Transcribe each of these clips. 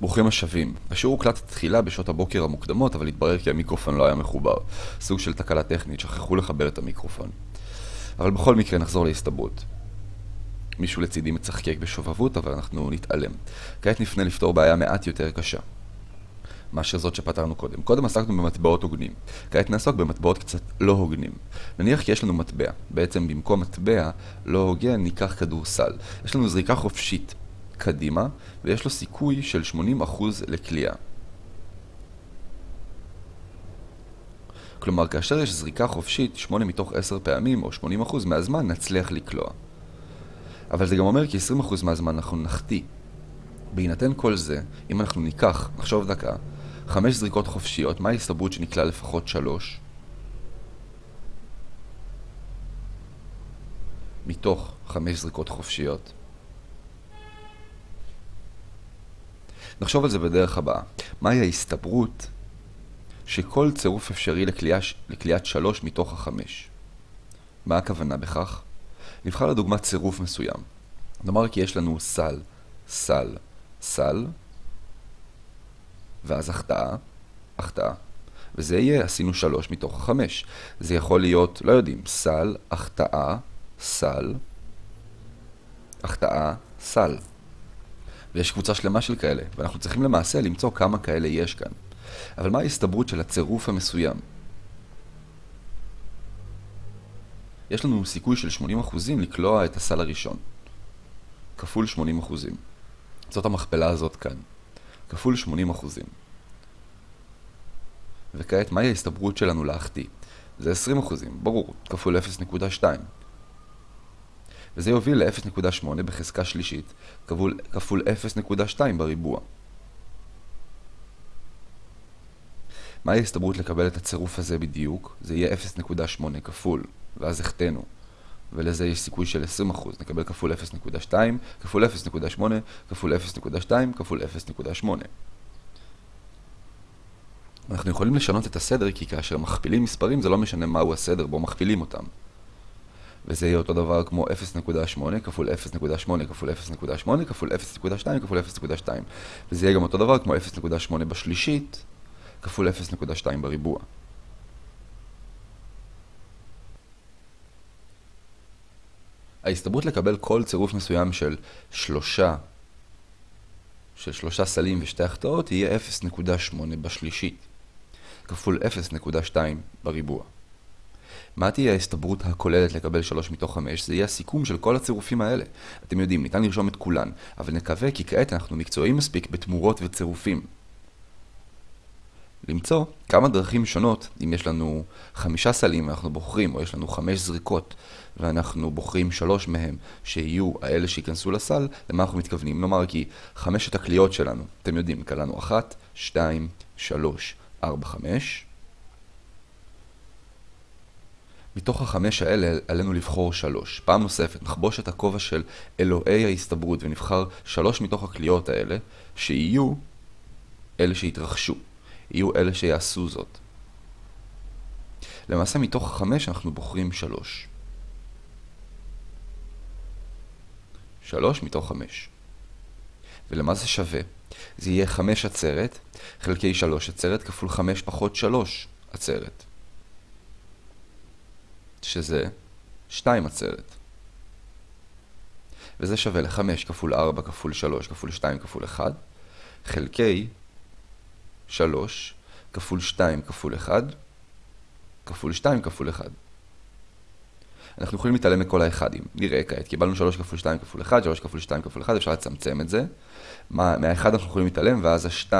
ברוכים השבים. השיעור הוקלט תחילה בשעות הבוקר המוקדמות, אבל התברר כי המיקרופון לא היה מחובר. סוג של תקלה טכנית, שכחו לחבר את המיקרופון. אבל בכל מקרה נחזור להסתברות. מישהו לצידי מצחקק בשובבות, אבל אנחנו נתעלם. כעת נפנה לפתור בעיה מעט יותר קשה. מאשר זאת שפתרנו קודם. קודם עסקנו במטבעות הוגנים. כעת נעסוק במטבעות קצת לא הוגנים. נניח כי יש לנו מטבע. בעצם במקום מטבע לא הוגן ניקח כדורסל. יש לנו זריקה חופשית קדימה, ויש לו סיכוי של 80% לקליעה. כלומר, כאשר יש זריקה חופשית 8 מתוך 10 פעמים, או 80% מהזמן, נצליח לקלוע. אבל זה גם אומר כי 20% מהזמן אנחנו נחטיא. בהינתן כל זה, אם אנחנו ניקח, נחשוב דקה, 5 זריקות חופשיות, מה ההסתברות שנקלע לפחות 3? מתוך 5 זריקות חופשיות. נחשוב על זה בדרך הבאה. מהי ההסתברות שכל צירוף אפשרי לקליעת שלוש מתוך החמש? מה הכוונה בכך? נבחר לדוגמה צירוף מסוים. נאמר כי יש לנו סל, סל, סל, ואז החטאה, החטאה. וזה יהיה, עשינו שלוש מתוך החמש. זה יכול להיות, לא יודעים, סל, החטאה, סל, החטאה, סל. ויש קבוצה שלמה של כאלה, ואנחנו צריכים למעשה למצוא כמה כאלה יש כאן. אבל מה ההסתברות של הצירוף המסוים? יש לנו סיכוי של 80% לקלוע את הסל הראשון. כפול 80%. זאת המכפלה הזאת כאן. כפול 80%. וכעת, מהי ההסתברות שלנו להחטיא? זה 20%, ברור, כפול 0.2. וזה יוביל ל-0.8 בחזקה שלישית כפול, כפול 0.2 בריבוע. מהי ההסתברות לקבל את הצירוף הזה בדיוק? זה יהיה 0.8 כפול, ואז החטאנו. ולזה יש סיכוי של 20%, נקבל כפול 0.2, כפול 0.8, כפול 0.2, כפול 0.8. אנחנו יכולים לשנות את הסדר כי כאשר מכפילים מספרים זה לא משנה מהו הסדר בו מכפילים אותם. וזה יהיה אותו דבר כמו 0.8 כפול 0.8 כפול 0.8 כפול 0.2 כפול 0.2 וזה יהיה גם אותו דבר כמו 0.8 בשלישית כפול 0.2 בריבוע. ההסתברות לקבל כל צירוף מסוים של שלושה של שלושה סלים ושתי החטאות תהיה 0.8 בשלישית כפול 0.2 בריבוע. מה תהיה ההסתברות הכוללת לקבל 3 מתוך 5? זה יהיה הסיכום של כל הצירופים האלה. אתם יודעים, ניתן לרשום את כולן, אבל נקווה כי כעת אנחנו מקצועיים מספיק בתמורות וצירופים. למצוא כמה דרכים שונות, אם יש לנו חמישה סלים ואנחנו בוחרים, או יש לנו חמש זריקות ואנחנו בוחרים שלוש מהם שיהיו האלה שייכנסו לסל, למה אנחנו מתכוונים? נאמר כי חמשת הקליעות שלנו, אתם יודעים, קלענו אחת, שתיים, שלוש, ארבע, חמש. מתוך החמש האלה עלינו לבחור שלוש. פעם נוספת, נחבוש את הכובע של אלוהי ההסתברות ונבחר שלוש מתוך הקליעות האלה, שיהיו אלה שיתרחשו, יהיו אלה שיעשו זאת. למעשה מתוך החמש אנחנו בוחרים שלוש. שלוש מתוך חמש. ולמה זה שווה? זה יהיה חמש עצרת חלקי שלוש עצרת כפול חמש פחות שלוש עצרת. שזה 2 עצרת. וזה שווה ל-5 כפול 4 כפול 3 כפול 2 כפול 1, חלקי 3 כפול 2 כפול 1, כפול 2 כפול 1. אנחנו יכולים להתעלם מכל האחדים. נראה כעת, קיבלנו 3 כפול 2 כפול 1, 3 כפול 2 כפול 1, אפשר לצמצם את זה. מה, מהאחד אנחנו יכולים להתעלם, ואז ה-2,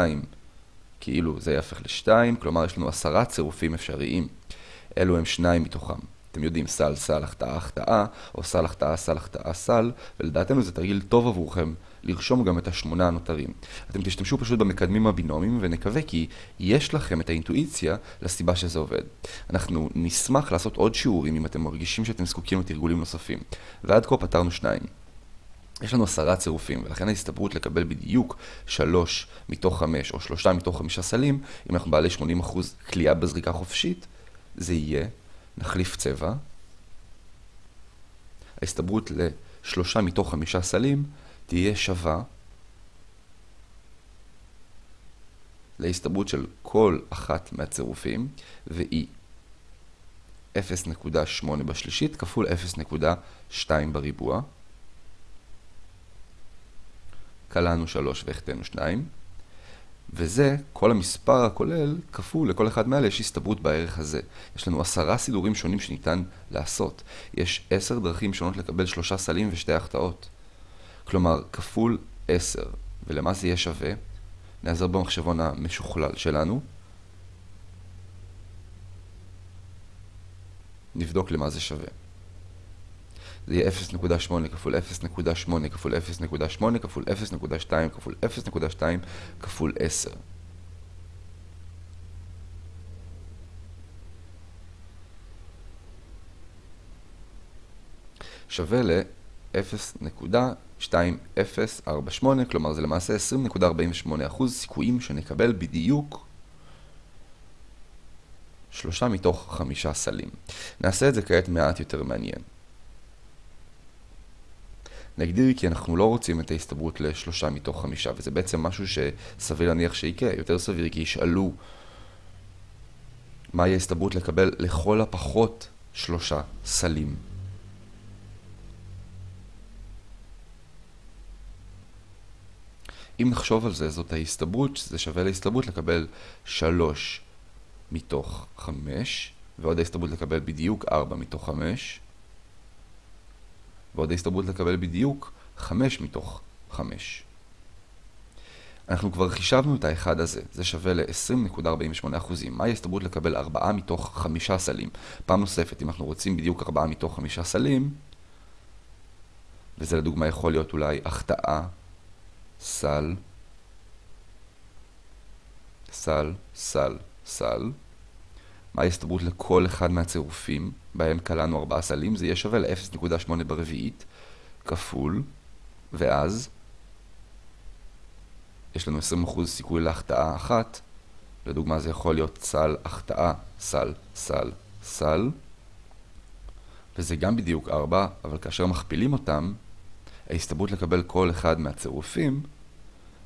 כאילו זה יהפך ל-2, כלומר יש לנו עשרה צירופים אפשריים. אלו הם שניים מתוכם. אתם יודעים, סל, סל, החטאה, החטאה, או סל, החטאה, סל, החטאה, סל, ולדעתנו זה תרגיל טוב עבורכם לרשום גם את השמונה הנותרים. אתם תשתמשו פשוט במקדמים הבינומיים, ונקווה כי יש לכם את האינטואיציה לסיבה שזה עובד. אנחנו נשמח לעשות עוד שיעורים אם אתם מרגישים שאתם זקוקים לתרגולים נוספים. ועד כה פתרנו שניים. יש לנו עשרה צירופים, ולכן ההסתברות לקבל בדיוק שלוש מתוך חמש או שלושה מתוך חמישה סלים, אם אנחנו בעלי 80% כליאה בזריקה חופשית, זה יהיה נחליף צבע. ההסתברות לשלושה מתוך חמישה סלים תהיה שווה להסתברות של כל אחת מהצירופים, והיא 0.8 בשלישית כפול 0.2 בריבוע. קלענו 3 והחטאנו 2. וזה, כל המספר הכולל, כפול לכל אחד מאלה יש הסתברות בערך הזה. יש לנו עשרה סידורים שונים שניתן לעשות. יש עשר דרכים שונות לקבל שלושה סלים ושתי החטאות. כלומר, כפול עשר. ולמה זה יהיה שווה? נעזר במחשבון המשוכלל שלנו. נבדוק למה זה שווה. זה יהיה 0.8 כפול 0.8 כפול 0.8 כפול 0.2 כפול 0.2 כפול 10. שווה ל-0.2048, כלומר זה למעשה 20.48% סיכויים שנקבל בדיוק שלושה מתוך חמישה סלים. נעשה את זה כעת מעט יותר מעניין. נגדיר כי אנחנו לא רוצים את ההסתברות לשלושה מתוך חמישה, וזה בעצם משהו שסביר להניח שיקרה. יותר סביר כי ישאלו מהי ההסתברות לקבל לכל הפחות שלושה סלים. אם נחשוב על זה, זאת ההסתברות, זה שווה להסתברות לקבל שלוש מתוך חמש, ועוד ההסתברות לקבל בדיוק ארבע מתוך חמש. ועוד ההסתברות לקבל בדיוק 5 מתוך 5. אנחנו כבר חישבנו את האחד הזה, זה שווה ל-20.48%. מהי ההסתברות לקבל 4 מתוך 5 סלים? פעם נוספת, אם אנחנו רוצים בדיוק 4 מתוך 5 סלים, וזה לדוגמה יכול להיות אולי החטאה, סל, סל, סל, סל. מה ההסתברות לכל אחד מהצירופים? בהם קלענו 4 סלים, זה יהיה שווה ל-0.8 ברביעית, כפול, ואז יש לנו 20% סיכוי להחטאה אחת, לדוגמה זה יכול להיות סל החטאה, סל, סל, סל, וזה גם בדיוק 4, אבל כאשר מכפילים אותם, ההסתברות לקבל כל אחד מהצירופים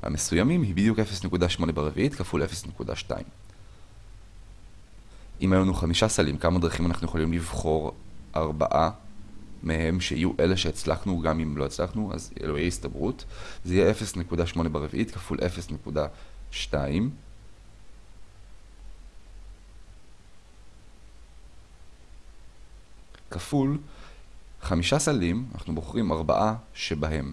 המסוימים היא בדיוק 0.8 ברביעית כפול 0.2. אם היו לנו חמישה סלים, כמה דרכים אנחנו יכולים לבחור ארבעה מהם שיהיו אלה שהצלחנו גם אם לא הצלחנו, אז אלוהי הסתברות. זה יהיה 0.8 ברביעית כפול 0.2. כפול חמישה סלים, אנחנו בוחרים ארבעה שבהם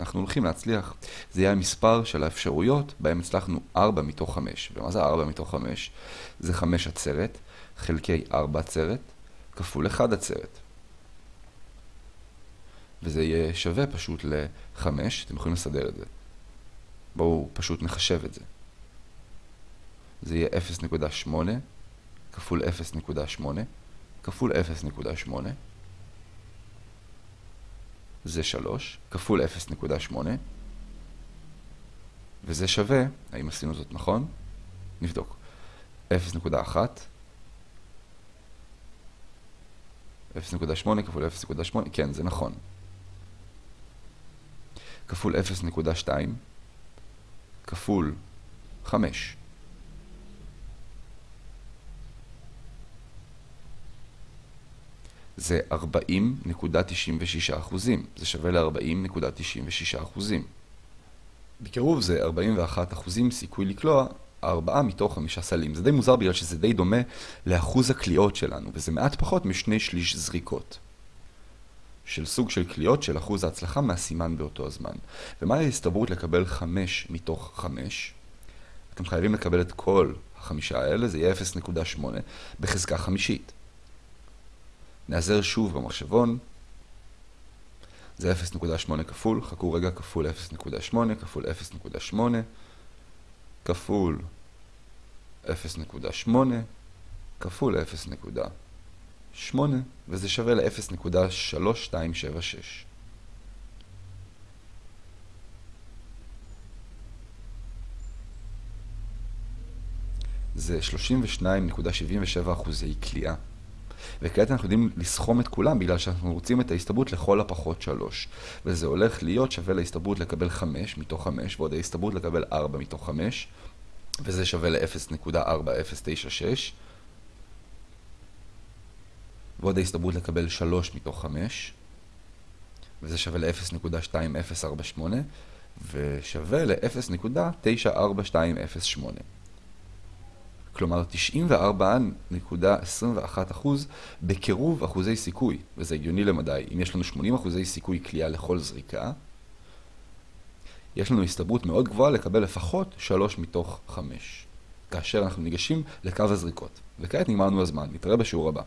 אנחנו הולכים להצליח. זה יהיה המספר של האפשרויות בהם הצלחנו 4 מתוך 5. ומה זה 4 מתוך 5? זה 5 עצרת, חלקי 4 עצרת, כפול 1 עצרת. וזה יהיה שווה פשוט ל-5, אתם יכולים לסדר את זה. בואו פשוט נחשב את זה. זה יהיה 0.8 כפול 0.8 כפול 0.8 זה 3, כפול 0.8, וזה שווה, האם עשינו זאת נכון? נבדוק. 0.1, 0.8 כפול 0.8, כן, זה נכון. כפול 0.2, כפול 5. זה 40.96 אחוזים. זה שווה ל-40.96 אחוזים. בקירוב זה 41 אחוזים סיכוי לקלוע 4 מתוך 5 סלים. זה די מוזר בגלל שזה די דומה לאחוז הקליעות שלנו, וזה מעט פחות משני שליש זריקות. של סוג של קליעות של אחוז ההצלחה מהסימן באותו הזמן. ומהי ההסתברות לקבל 5 מתוך 5? אתם חייבים לקבל את כל החמישה האלה, זה יהיה 0.8 בחזקה חמישית. נעזר שוב במחשבון. זה 0.8 כפול, חכו רגע, כפול 0.8, כפול 0.8, כפול 0.8, כפול 0.8, וזה שווה ל-0.3276. זה 32.77 אחוזי קליעה. וכעת אנחנו יודעים לסכום את כולם בגלל שאנחנו רוצים את ההסתברות לכל הפחות 3. וזה הולך להיות שווה להסתברות לקבל 5 מתוך 5 ועוד ההסתברות לקבל 4 מתוך 5 וזה שווה ל-0.4096. ועוד ההסתברות לקבל 3 מתוך 5, וזה שווה ל-0.2048, ושווה ל-0.94208. כלומר 94.21% בקירוב אחוזי סיכוי, וזה הגיוני למדי. אם יש לנו 80 אחוזי סיכוי קליעה לכל זריקה, יש לנו הסתברות מאוד גבוהה לקבל לפחות 3 מתוך 5, כאשר אנחנו ניגשים לקו הזריקות. וכעת נגמרנו הזמן, נתראה בשיעור הבא.